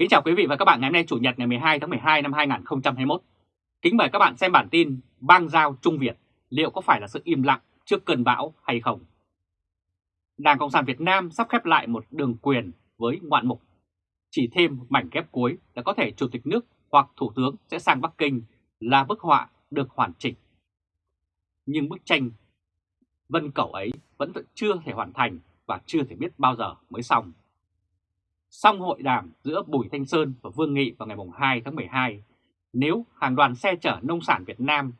Kính chào quý vị và các bạn ngày hôm nay, Chủ nhật ngày 12 tháng 12 năm 2021. Kính mời các bạn xem bản tin bang giao Trung Việt liệu có phải là sự im lặng trước cơn bão hay không? Đảng Cộng sản Việt Nam sắp khép lại một đường quyền với ngoạn mục. Chỉ thêm mảnh ghép cuối là có thể Chủ tịch nước hoặc Thủ tướng sẽ sang Bắc Kinh là bức họa được hoàn chỉnh. Nhưng bức tranh vân cầu ấy vẫn chưa thể hoàn thành và chưa thể biết bao giờ mới xong. Xong hội đàm giữa Bùi Thanh Sơn và Vương Nghị vào ngày 2 tháng 12, nếu hàng đoàn xe chở nông sản Việt Nam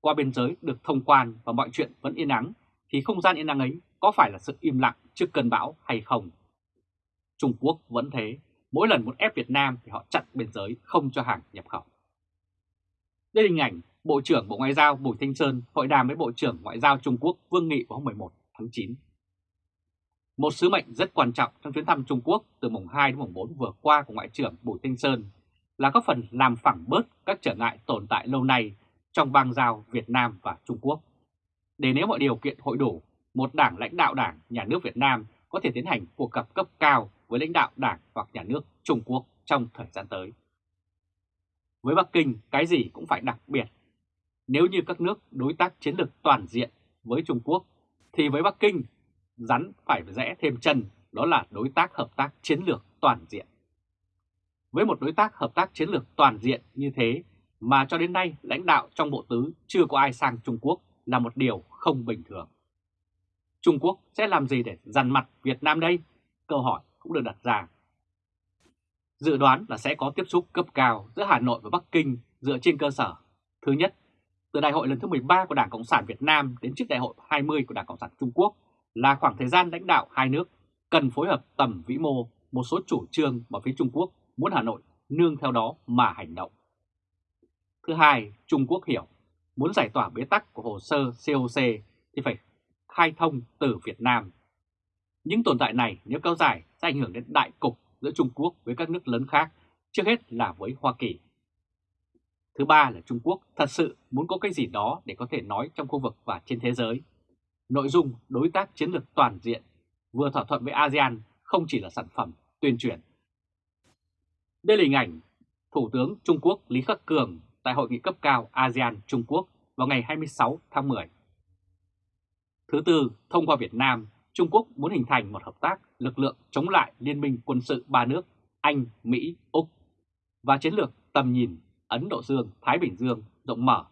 qua biên giới được thông quan và mọi chuyện vẫn yên ắng, thì không gian yên ắng ấy có phải là sự im lặng trước cơn bão hay không? Trung Quốc vẫn thế, mỗi lần muốn ép Việt Nam thì họ chặn biên giới không cho hàng nhập khẩu. Đây là hình ảnh Bộ trưởng Bộ Ngoại giao Bùi Thanh Sơn hội đàm với Bộ trưởng Ngoại giao Trung Quốc Vương Nghị vào hôm 11 tháng 9. Một sứ mệnh rất quan trọng trong chuyến thăm Trung Quốc từ mùng 2 đến mùng 4 vừa qua của Ngoại trưởng Bùi Thanh Sơn là có phần làm phẳng bớt các trở ngại tồn tại lâu nay trong bang giao Việt Nam và Trung Quốc. Để nếu mọi điều kiện hội đủ, một đảng lãnh đạo đảng, nhà nước Việt Nam có thể tiến hành cuộc gặp cấp cao với lãnh đạo đảng hoặc nhà nước Trung Quốc trong thời gian tới. Với Bắc Kinh, cái gì cũng phải đặc biệt. Nếu như các nước đối tác chiến lược toàn diện với Trung Quốc, thì với Bắc Kinh rắn phải rẽ thêm chân, đó là đối tác hợp tác chiến lược toàn diện. Với một đối tác hợp tác chiến lược toàn diện như thế mà cho đến nay lãnh đạo trong Bộ Tứ chưa có ai sang Trung Quốc là một điều không bình thường. Trung Quốc sẽ làm gì để dằn mặt Việt Nam đây? Câu hỏi cũng được đặt ra. Dự đoán là sẽ có tiếp xúc cấp cao giữa Hà Nội và Bắc Kinh dựa trên cơ sở. Thứ nhất, từ đại hội lần thứ 13 của Đảng Cộng sản Việt Nam đến trước đại hội 20 của Đảng Cộng sản Trung Quốc là khoảng thời gian lãnh đạo hai nước cần phối hợp tầm vĩ mô một số chủ trương mà phía Trung Quốc muốn Hà Nội nương theo đó mà hành động. Thứ hai, Trung Quốc hiểu muốn giải tỏa bế tắc của hồ sơ COC thì phải khai thông từ Việt Nam. Những tồn tại này nếu kéo dài sẽ ảnh hưởng đến đại cục giữa Trung Quốc với các nước lớn khác, trước hết là với Hoa Kỳ. Thứ ba là Trung Quốc thật sự muốn có cái gì đó để có thể nói trong khu vực và trên thế giới Nội dung đối tác chiến lược toàn diện vừa thỏa thuận với ASEAN không chỉ là sản phẩm tuyên truyền. Đây là hình ảnh Thủ tướng Trung Quốc Lý Khắc Cường tại hội nghị cấp cao ASEAN Trung Quốc vào ngày 26 tháng 10. Thứ tư, thông qua Việt Nam, Trung Quốc muốn hình thành một hợp tác lực lượng chống lại liên minh quân sự ba nước Anh, Mỹ, Úc và chiến lược tầm nhìn Ấn Độ Dương, Thái Bình Dương rộng mở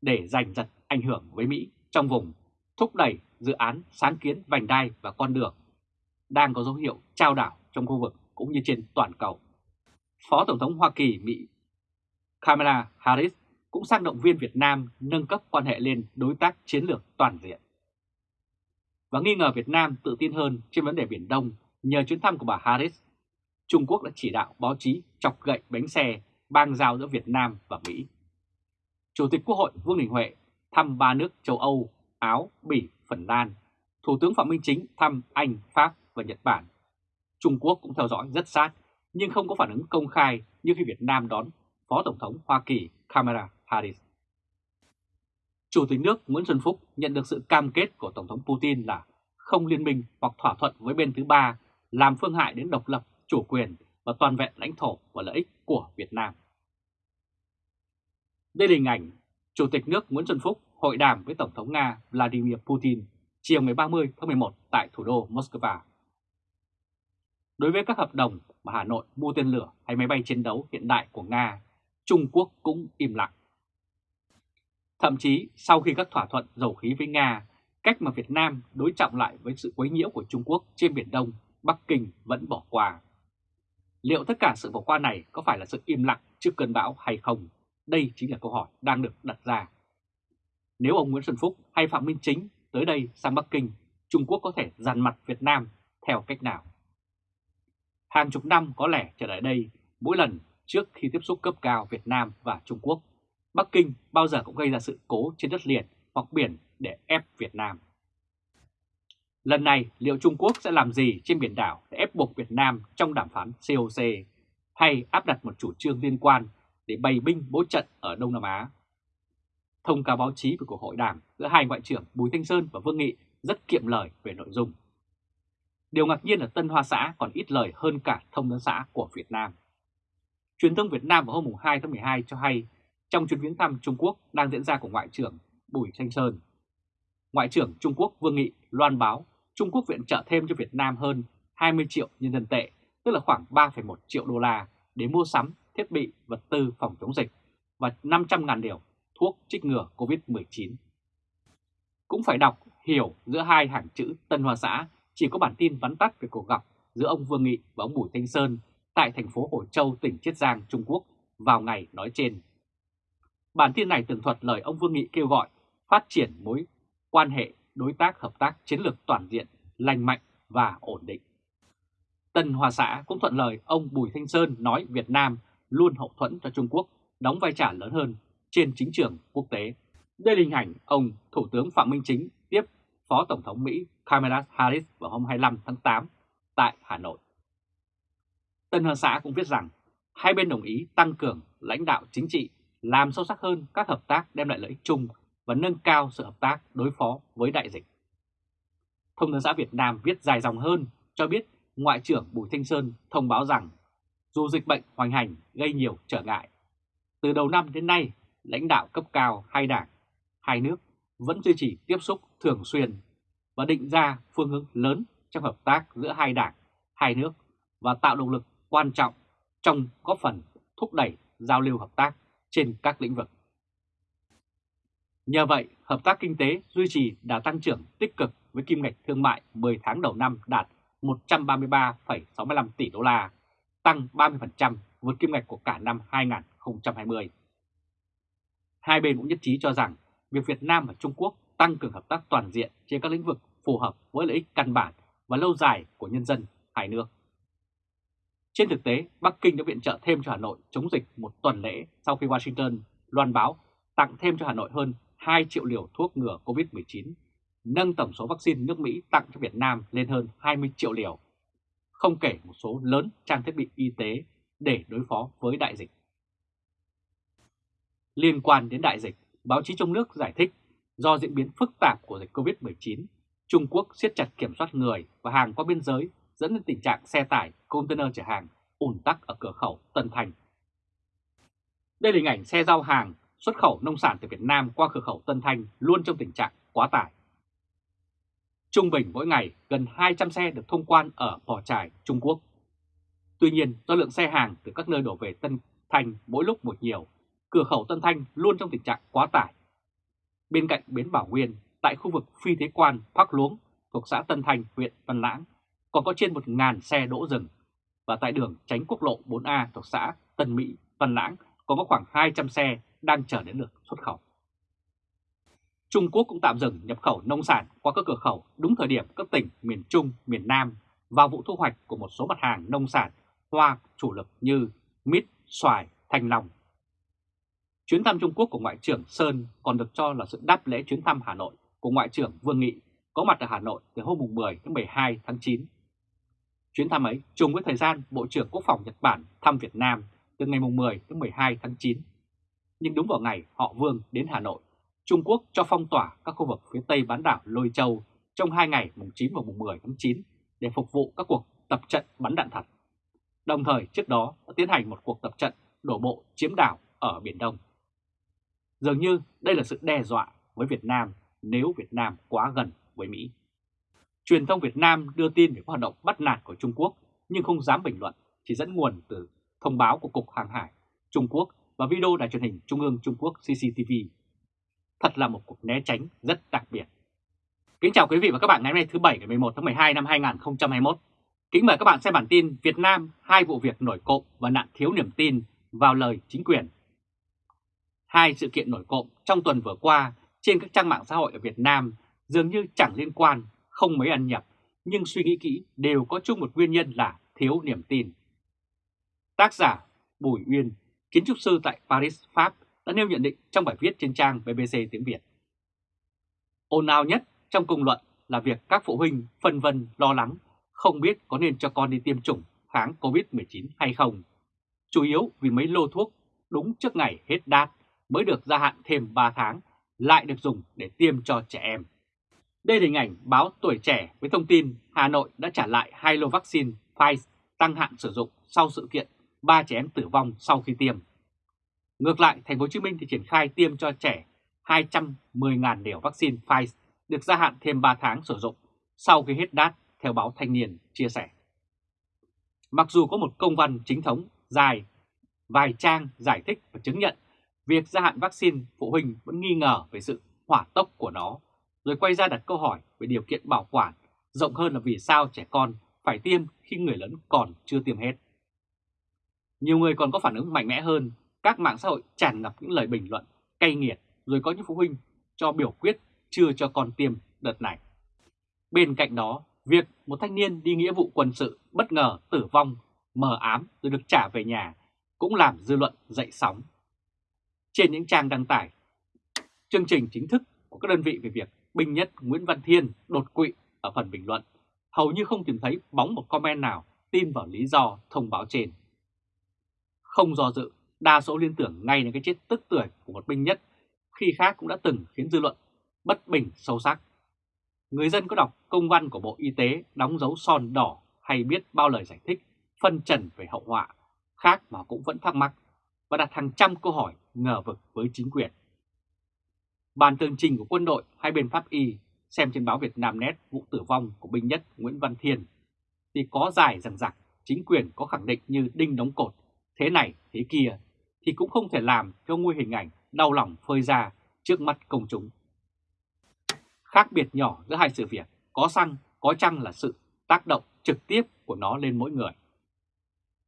để giành giật ảnh hưởng với Mỹ trong vùng thúc đẩy dự án sáng kiến vành đai và con đường đang có dấu hiệu trao đảo trong khu vực cũng như trên toàn cầu. Phó Tổng thống Hoa Kỳ Mỹ Kamala Harris cũng sang động viên Việt Nam nâng cấp quan hệ lên đối tác chiến lược toàn diện. Và nghi ngờ Việt Nam tự tin hơn trên vấn đề Biển Đông nhờ chuyến thăm của bà Harris, Trung Quốc đã chỉ đạo báo chí chọc gậy bánh xe bang giao giữa Việt Nam và Mỹ. Chủ tịch Quốc hội Vương Đình Huệ thăm ba nước châu Âu Áo, Bỉ, Phần Lan. Thủ tướng Phạm Minh Chính thăm Anh, Pháp và Nhật Bản. Trung Quốc cũng theo dõi rất sát, nhưng không có phản ứng công khai như khi Việt Nam đón Phó Tổng thống Hoa Kỳ Kamala Harris. Chủ tịch nước Nguyễn Xuân Phúc nhận được sự cam kết của Tổng thống Putin là không liên minh hoặc thỏa thuận với bên thứ ba làm phương hại đến độc lập, chủ quyền và toàn vẹn lãnh thổ và lợi ích của Việt Nam. Đây là hình ảnh Chủ tịch nước Nguyễn Xuân Phúc hội đàm với Tổng thống Nga Vladimir Putin chiều ngày 30 tháng 11 tại thủ đô Moscow. Đối với các hợp đồng mà Hà Nội mua tên lửa hay máy bay chiến đấu hiện đại của Nga, Trung Quốc cũng im lặng. Thậm chí sau khi các thỏa thuận dầu khí với Nga, cách mà Việt Nam đối trọng lại với sự quấy nhiễu của Trung Quốc trên Biển Đông, Bắc Kinh vẫn bỏ qua. Liệu tất cả sự bỏ qua này có phải là sự im lặng trước cơn bão hay không? Đây chính là câu hỏi đang được đặt ra. Nếu ông Nguyễn Xuân Phúc hay Phạm Minh Chính tới đây sang Bắc Kinh, Trung Quốc có thể dàn mặt Việt Nam theo cách nào? Hàng chục năm có lẽ trở lại đây, mỗi lần trước khi tiếp xúc cấp cao Việt Nam và Trung Quốc, Bắc Kinh bao giờ cũng gây ra sự cố trên đất liền hoặc biển để ép Việt Nam. Lần này liệu Trung Quốc sẽ làm gì trên biển đảo để ép buộc Việt Nam trong đàm phán COC hay áp đặt một chủ trương liên quan để bày binh bố trận ở Đông Nam Á Thông cáo báo chí về cuộc hội đàm giữa hai ngoại trưởng Bùi Thanh Sơn và Vương Nghị rất kiệm lời về nội dung. Điều ngạc nhiên là Tân Hoa Xã còn ít lời hơn cả thông tấn xã của Việt Nam. Truyền thông Việt Nam vào hôm 2 tháng 12 cho hay trong chuyến viếng thăm Trung Quốc đang diễn ra của Ngoại trưởng Bùi Thanh Sơn. Ngoại trưởng Trung Quốc Vương Nghị loan báo Trung Quốc viện trợ thêm cho Việt Nam hơn 20 triệu nhân dân tệ, tức là khoảng 3,1 triệu đô la để mua sắm thiết bị, vật tư phòng chống dịch và 500.000 điều thuốc trích ngừa COVID-19. Cũng phải đọc, hiểu giữa hai hàng chữ Tân Hoa Xã chỉ có bản tin vắn tắt về cuộc gặp giữa ông Vương Nghị và ông Bùi Thanh Sơn tại thành phố Hồ Châu, tỉnh Chiết Giang, Trung Quốc vào ngày nói trên. Bản tin này tường thuật lời ông Vương Nghị kêu gọi phát triển mối quan hệ đối tác hợp tác chiến lược toàn diện, lành mạnh và ổn định. Tân Hoa Xã cũng thuận lời ông Bùi Thanh Sơn nói Việt Nam luôn hậu thuẫn cho Trung Quốc đóng vai trò lớn hơn trên chính trường quốc tế. Đây là hình ảnh ông Thủ tướng Phạm Minh Chính tiếp Phó Tổng thống Mỹ Kamala Harris vào hôm 25 tháng 8 tại Hà Nội. Tân Hoa Xã cũng viết rằng hai bên đồng ý tăng cường lãnh đạo chính trị, làm sâu sắc hơn các hợp tác đem lại lợi ích chung và nâng cao sự hợp tác đối phó với đại dịch. Thông tấn xã Việt Nam viết dài dòng hơn cho biết Ngoại trưởng Bùi Thanh Sơn thông báo rằng dù dịch bệnh hoành hành gây nhiều trở ngại, từ đầu năm đến nay, lãnh đạo cấp cao hai đảng, hai nước vẫn duy trì tiếp xúc thường xuyên và định ra phương hướng lớn trong hợp tác giữa hai đảng, hai nước và tạo động lực quan trọng trong góp phần thúc đẩy giao lưu hợp tác trên các lĩnh vực. Nhờ vậy, hợp tác kinh tế duy trì đã tăng trưởng tích cực với kim ngạch thương mại 10 tháng đầu năm đạt 133,65 tỷ đô la, tăng 30% vượt kim ngạch của cả năm 2020. Hai bên cũng nhất trí cho rằng việc Việt Nam và Trung Quốc tăng cường hợp tác toàn diện trên các lĩnh vực phù hợp với lợi ích căn bản và lâu dài của nhân dân hai nước. Trên thực tế, Bắc Kinh đã viện trợ thêm cho Hà Nội chống dịch một tuần lễ sau khi Washington loan báo tặng thêm cho Hà Nội hơn 2 triệu liều thuốc ngừa COVID-19, nâng tổng số vaccine nước Mỹ tặng cho Việt Nam lên hơn 20 triệu liều, không kể một số lớn trang thiết bị y tế để đối phó với đại dịch. Liên quan đến đại dịch, báo chí trong nước giải thích do diễn biến phức tạp của dịch COVID-19, Trung Quốc siết chặt kiểm soát người và hàng qua biên giới dẫn đến tình trạng xe tải, container chở hàng ùn tắc ở cửa khẩu Tân Thành. Đây là hình ảnh xe giao hàng xuất khẩu nông sản từ Việt Nam qua cửa khẩu Tân Thanh luôn trong tình trạng quá tải. Trung bình mỗi ngày gần 200 xe được thông quan ở Pò Trải, Trung Quốc. Tuy nhiên do lượng xe hàng từ các nơi đổ về Tân Thanh mỗi lúc một nhiều, cửa khẩu Tân Thanh luôn trong tình trạng quá tải. Bên cạnh bến Bảo Nguyên, tại khu vực phi thế quan Phác Luống thuộc xã Tân Thanh, huyện Văn Lãng, còn có trên 1.000 xe đỗ rừng. Và tại đường tránh quốc lộ 4A thuộc xã Tân Mỹ, Văn Lãng còn có khoảng 200 xe đang chờ đến lượt xuất khẩu. Trung Quốc cũng tạm dừng nhập khẩu nông sản qua các cửa khẩu đúng thời điểm các tỉnh miền Trung, miền Nam vào vụ thu hoạch của một số mặt hàng nông sản hoa chủ lực như mít, xoài, thanh long. Chuyến thăm Trung Quốc của Ngoại trưởng Sơn còn được cho là sự đáp lễ chuyến thăm Hà Nội của Ngoại trưởng Vương Nghị có mặt ở Hà Nội từ hôm 10 đến 12 tháng 9. Chuyến thăm ấy trùng với thời gian Bộ trưởng Quốc phòng Nhật Bản thăm Việt Nam từ ngày 10 đến 12 tháng 9. Nhưng đúng vào ngày họ Vương đến Hà Nội, Trung Quốc cho phong tỏa các khu vực phía tây bán đảo Lôi Châu trong hai ngày mùng 9 và mùng 10 tháng 9 để phục vụ các cuộc tập trận bắn đạn thật. Đồng thời trước đó đã tiến hành một cuộc tập trận đổ bộ chiếm đảo ở Biển Đông. Dường như đây là sự đe dọa với Việt Nam nếu Việt Nam quá gần với Mỹ. Truyền thông Việt Nam đưa tin về các hoạt động bắt nạt của Trung Quốc nhưng không dám bình luận, chỉ dẫn nguồn từ thông báo của Cục Hàng hải Trung Quốc và video đài truyền hình Trung ương Trung Quốc CCTV. Thật là một cuộc né tránh rất đặc biệt. Kính chào quý vị và các bạn ngày hôm nay thứ Bảy ngày 11 tháng 12 năm 2021. Kính mời các bạn xem bản tin Việt Nam hai vụ việc nổi cộng và nạn thiếu niềm tin vào lời chính quyền. Hai sự kiện nổi cộm trong tuần vừa qua trên các trang mạng xã hội ở Việt Nam dường như chẳng liên quan, không mấy ăn nhập, nhưng suy nghĩ kỹ đều có chung một nguyên nhân là thiếu niềm tin. Tác giả Bùi Uyên, kiến trúc sư tại Paris, Pháp đã nêu nhận định trong bài viết trên trang BBC tiếng Việt. Ồn ào nhất trong công luận là việc các phụ huynh phân vân lo lắng không biết có nên cho con đi tiêm chủng kháng COVID-19 hay không. Chủ yếu vì mấy lô thuốc đúng trước ngày hết đát mới được gia hạn thêm 3 tháng lại được dùng để tiêm cho trẻ em. Đây là hình ảnh báo Tuổi Trẻ với thông tin Hà Nội đã trả lại hai lô vaccine Pfizer tăng hạn sử dụng sau sự kiện ba trẻ em tử vong sau khi tiêm. Ngược lại, thành phố Hồ Chí Minh thì triển khai tiêm cho trẻ 210.000 liều vaccine Pfizer được gia hạn thêm 3 tháng sử dụng sau khi hết đát, theo báo Thanh niên chia sẻ. Mặc dù có một công văn chính thống dài vài trang giải thích và chứng nhận việc gia hạn vaccine, phụ huynh vẫn nghi ngờ về sự hỏa tốc của nó, rồi quay ra đặt câu hỏi về điều kiện bảo quản, rộng hơn là vì sao trẻ con phải tiêm khi người lớn còn chưa tiêm hết. Nhiều người còn có phản ứng mạnh mẽ hơn, các mạng xã hội tràn ngập những lời bình luận cay nghiệt, rồi có những phụ huynh cho biểu quyết chưa cho con tiêm đợt này. Bên cạnh đó, việc một thanh niên đi nghĩa vụ quân sự bất ngờ tử vong, mờ ám rồi được trả về nhà cũng làm dư luận dậy sóng. Trên những trang đăng tải, chương trình chính thức của các đơn vị về việc binh nhất Nguyễn Văn Thiên đột quỵ ở phần bình luận, hầu như không tìm thấy bóng một comment nào tin vào lý do thông báo trên. Không do dự, đa số liên tưởng ngay đến cái chết tức tuổi của một binh nhất khi khác cũng đã từng khiến dư luận bất bình sâu sắc. Người dân có đọc công văn của Bộ Y tế đóng dấu son đỏ hay biết bao lời giải thích, phân trần về hậu họa, khác mà cũng vẫn thắc mắc và đặt hàng trăm câu hỏi ngờ vực với chính quyền. Bàn tường trình của quân đội hai bên pháp y xem trên báo Việt Nam Net vụ tử vong của binh nhất Nguyễn Văn Thiên thì có dài rằng rằng chính quyền có khẳng định như đinh đóng cột thế này, thế kia thì cũng không thể làm cho nguy hình ảnh đau lòng phơi ra trước mắt công chúng. Khác biệt nhỏ giữa hai sự việc, có xăng, có chăng là sự tác động trực tiếp của nó lên mỗi người.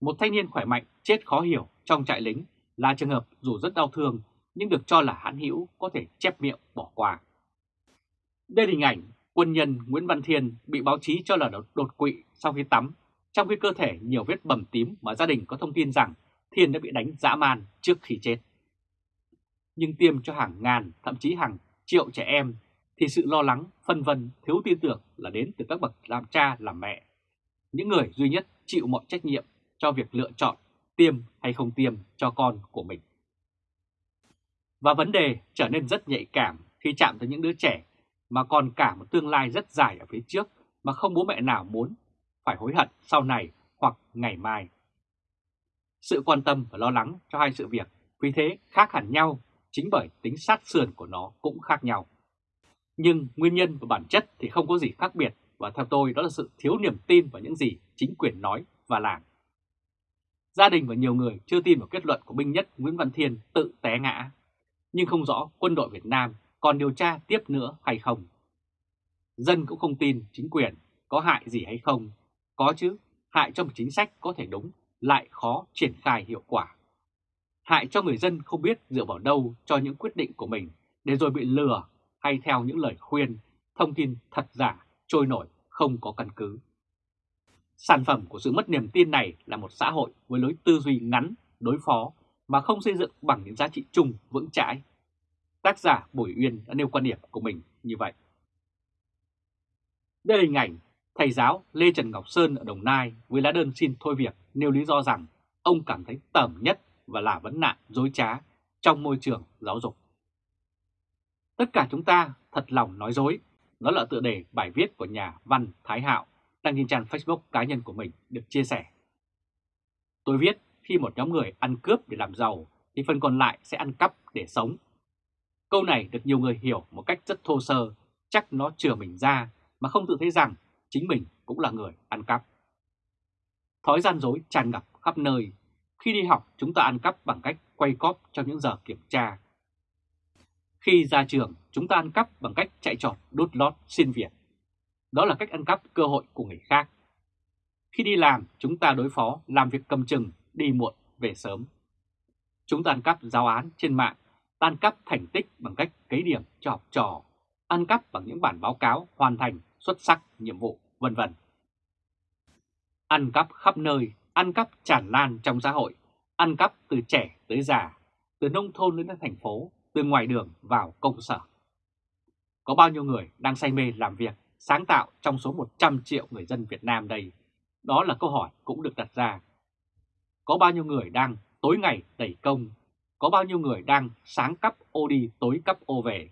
Một thanh niên khỏe mạnh, chết khó hiểu trong trại lính là trường hợp dù rất đau thương nhưng được cho là hãn hữu có thể chép miệng bỏ qua. Đây là hình ảnh quân nhân Nguyễn Văn Thiên bị báo chí cho là đột quỵ sau khi tắm, trong khi cơ thể nhiều vết bầm tím mà gia đình có thông tin rằng Thiên đã bị đánh dã man trước khi chết. Nhưng tiêm cho hàng ngàn, thậm chí hàng triệu trẻ em thì sự lo lắng, phân vân, thiếu tin tưởng là đến từ các bậc làm cha, làm mẹ. Những người duy nhất chịu mọi trách nhiệm cho việc lựa chọn tiêm hay không tiêm cho con của mình. Và vấn đề trở nên rất nhạy cảm khi chạm tới những đứa trẻ mà còn cả một tương lai rất dài ở phía trước mà không bố mẹ nào muốn phải hối hận sau này hoặc ngày mai. Sự quan tâm và lo lắng cho hai sự việc, vì thế khác hẳn nhau chính bởi tính sát sườn của nó cũng khác nhau. Nhưng nguyên nhân và bản chất thì không có gì khác biệt và theo tôi đó là sự thiếu niềm tin vào những gì chính quyền nói và làm. Gia đình và nhiều người chưa tin vào kết luận của binh nhất Nguyễn Văn Thiên tự té ngã, nhưng không rõ quân đội Việt Nam còn điều tra tiếp nữa hay không. Dân cũng không tin chính quyền có hại gì hay không, có chứ, hại trong một chính sách có thể đúng, lại khó triển khai hiệu quả. Hại cho người dân không biết dựa vào đâu cho những quyết định của mình để rồi bị lừa hay theo những lời khuyên, thông tin thật giả, trôi nổi, không có căn cứ. Sản phẩm của sự mất niềm tin này là một xã hội với lối tư duy ngắn, đối phó mà không xây dựng bằng những giá trị chung vững chãi. Tác giả Bùi Uyên đã nêu quan điểm của mình như vậy. Đây là hình ảnh thầy giáo Lê Trần Ngọc Sơn ở Đồng Nai với lá đơn xin thôi việc nêu lý do rằng ông cảm thấy tởm nhất và là vấn nạn dối trá trong môi trường giáo dục. Tất cả chúng ta thật lòng nói dối, đó là tựa đề bài viết của nhà văn Thái Hạo đăng trên trang Facebook cá nhân của mình được chia sẻ. Tôi viết khi một nhóm người ăn cướp để làm giàu thì phần còn lại sẽ ăn cắp để sống. Câu này được nhiều người hiểu một cách rất thô sơ, chắc nó chừa mình ra mà không tự thấy rằng chính mình cũng là người ăn cắp. Thói gian dối tràn ngập khắp nơi. Khi đi học chúng ta ăn cắp bằng cách quay cóp trong những giờ kiểm tra. Khi ra trường chúng ta ăn cắp bằng cách chạy trọt đốt lót xin việc. Đó là cách ăn cắp cơ hội của người khác. Khi đi làm, chúng ta đối phó, làm việc cầm chừng, đi muộn, về sớm. Chúng ta ăn cắp giáo án trên mạng, ăn cắp thành tích bằng cách cấy điểm cho học trò, ăn cắp bằng những bản báo cáo hoàn thành xuất sắc nhiệm vụ, vân vân. Ăn cắp khắp nơi, ăn cắp tràn lan trong xã hội, ăn cắp từ trẻ tới già, từ nông thôn đến thành phố, từ ngoài đường vào công sở. Có bao nhiêu người đang say mê làm việc sáng tạo trong số 100 triệu người dân Việt Nam đây? Đó là câu hỏi cũng được đặt ra. Có bao nhiêu người đang tối ngày đẩy công? Có bao nhiêu người đang sáng cấp ô đi tối cấp ô về?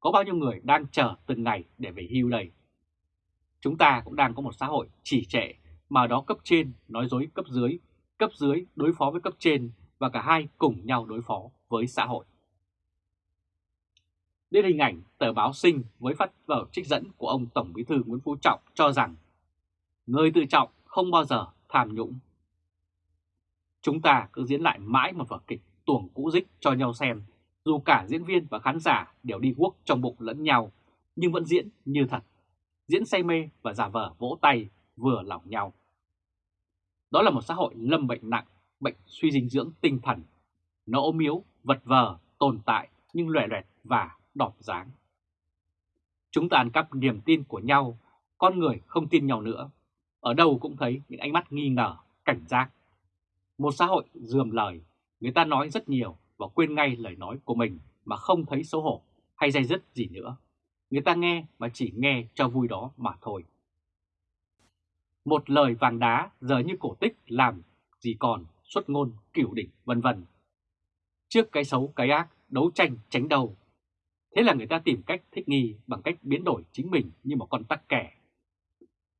Có bao nhiêu người đang chờ từng ngày để về hưu đây? Chúng ta cũng đang có một xã hội trì trệ mà đó cấp trên nói dối cấp dưới, cấp cấp dưới đối phó với cấp trên và cả hai cùng nhau đối phó với xã hội. Đến hình ảnh tờ báo sinh với phát vở trích dẫn của ông Tổng Bí thư Nguyễn Phú Trọng cho rằng người tự trọng không bao giờ tham nhũng. Chúng ta cứ diễn lại mãi một vở kịch tuồng cũ dích cho nhau xem, dù cả diễn viên và khán giả đều đi guốc trong bụng lẫn nhau, nhưng vẫn diễn như thật, diễn say mê và giả vờ vỗ tay vừa lòng nhau. Đó là một xã hội lâm bệnh nặng, bệnh suy dinh dưỡng tinh thần, nó ốm yếu, vật vờ, tồn tại nhưng loè loẹt và đọp dáng. Chúng ta ăn cắp niềm tin của nhau, con người không tin nhau nữa. Ở đâu cũng thấy những ánh mắt nghi ngờ, cảnh giác. Một xã hội dườm lời, người ta nói rất nhiều và quên ngay lời nói của mình mà không thấy xấu hổ hay dây dứt gì nữa. Người ta nghe mà chỉ nghe cho vui đó mà thôi. Một lời vàng đá giờ như cổ tích làm gì còn xuất ngôn cửu đỉnh vân vân. Trước cái xấu cái ác, đấu tranh tránh đầu. Thế là người ta tìm cách thích nghi bằng cách biến đổi chính mình như một con tắc kẻ.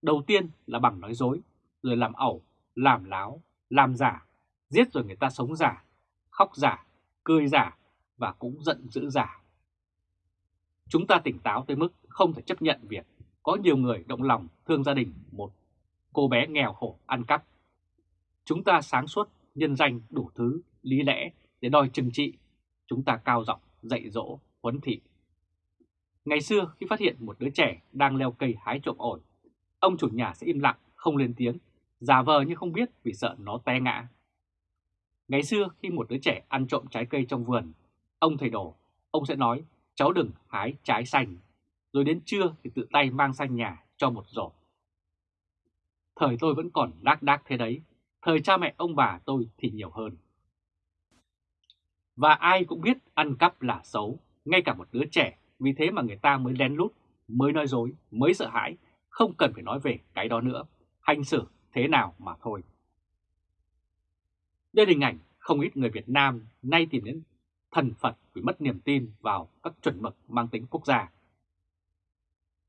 Đầu tiên là bằng nói dối, rồi làm ẩu, làm láo, làm giả, giết rồi người ta sống giả, khóc giả, cười giả và cũng giận dữ giả. Chúng ta tỉnh táo tới mức không thể chấp nhận việc có nhiều người động lòng thương gia đình một cô bé nghèo khổ ăn cắp. Chúng ta sáng suốt, nhân danh đủ thứ, lý lẽ để đòi trừng trị. Chúng ta cao giọng dạy dỗ, huấn thị. Ngày xưa khi phát hiện một đứa trẻ đang leo cây hái trộm ổi, ông chủ nhà sẽ im lặng, không lên tiếng, giả vờ như không biết vì sợ nó té ngã. Ngày xưa khi một đứa trẻ ăn trộm trái cây trong vườn, ông thầy đồ ông sẽ nói cháu đừng hái trái xanh, rồi đến trưa thì tự tay mang sang nhà cho một giỏ. Thời tôi vẫn còn đác đác thế đấy, thời cha mẹ ông bà tôi thì nhiều hơn. Và ai cũng biết ăn cắp là xấu, ngay cả một đứa trẻ, vì thế mà người ta mới lén lút, mới nói dối, mới sợ hãi, không cần phải nói về cái đó nữa, hành xử thế nào mà thôi. Đây là hình ảnh không ít người Việt Nam nay tìm đến thần Phật vì mất niềm tin vào các chuẩn mực mang tính quốc gia.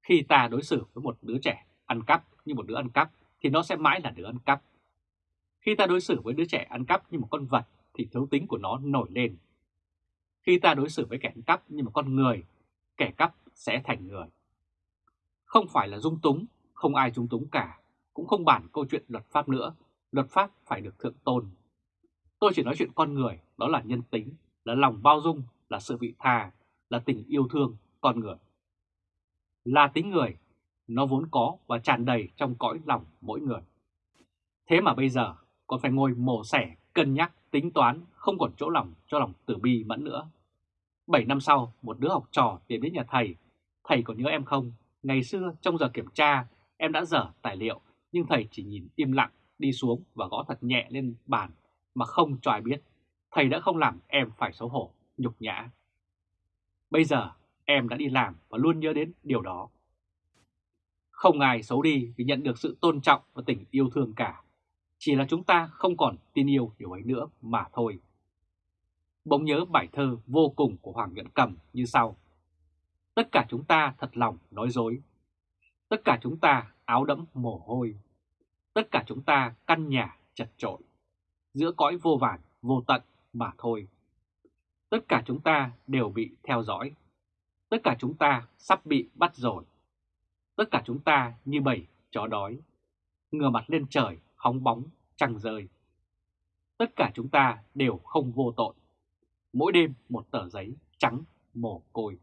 Khi ta đối xử với một đứa trẻ ăn cắp như một đứa ăn cắp thì nó sẽ mãi là đứa ăn cắp. Khi ta đối xử với đứa trẻ ăn cắp như một con vật thì thấu tính của nó nổi lên. Khi ta đối xử với kẻ cắp như một con người, kẻ cắp sẽ thành người. Không phải là dung túng, không ai dung túng cả, cũng không bản câu chuyện luật pháp nữa, luật pháp phải được thượng tôn. Tôi chỉ nói chuyện con người, đó là nhân tính, là lòng bao dung, là sự vị tha, là tình yêu thương con người. Là tính người, nó vốn có và tràn đầy trong cõi lòng mỗi người. Thế mà bây giờ còn phải ngồi mổ xẻ, cân nhắc, tính toán, không còn chỗ lòng cho lòng tử bi mẫn nữa. 7 năm sau, một đứa học trò tìm đến nhà thầy. Thầy còn nhớ em không? Ngày xưa trong giờ kiểm tra, em đã dở tài liệu, nhưng thầy chỉ nhìn im lặng, đi xuống và gõ thật nhẹ lên bàn mà không cho ai biết. Thầy đã không làm em phải xấu hổ, nhục nhã. Bây giờ em đã đi làm và luôn nhớ đến điều đó. Không ai xấu đi vì nhận được sự tôn trọng và tình yêu thương cả. Chỉ là chúng ta không còn tin yêu điều ấy nữa mà thôi. Bỗng nhớ bài thơ vô cùng của Hoàng Nhuận Cầm như sau. Tất cả chúng ta thật lòng nói dối. Tất cả chúng ta áo đẫm mồ hôi. Tất cả chúng ta căn nhà chật trội. Giữa cõi vô vàn, vô tận mà thôi. Tất cả chúng ta đều bị theo dõi. Tất cả chúng ta sắp bị bắt rồi. Tất cả chúng ta như bầy chó đói, ngửa mặt lên trời, hóng bóng, trăng rơi. Tất cả chúng ta đều không vô tội. Mỗi đêm một tờ giấy trắng mồ côi.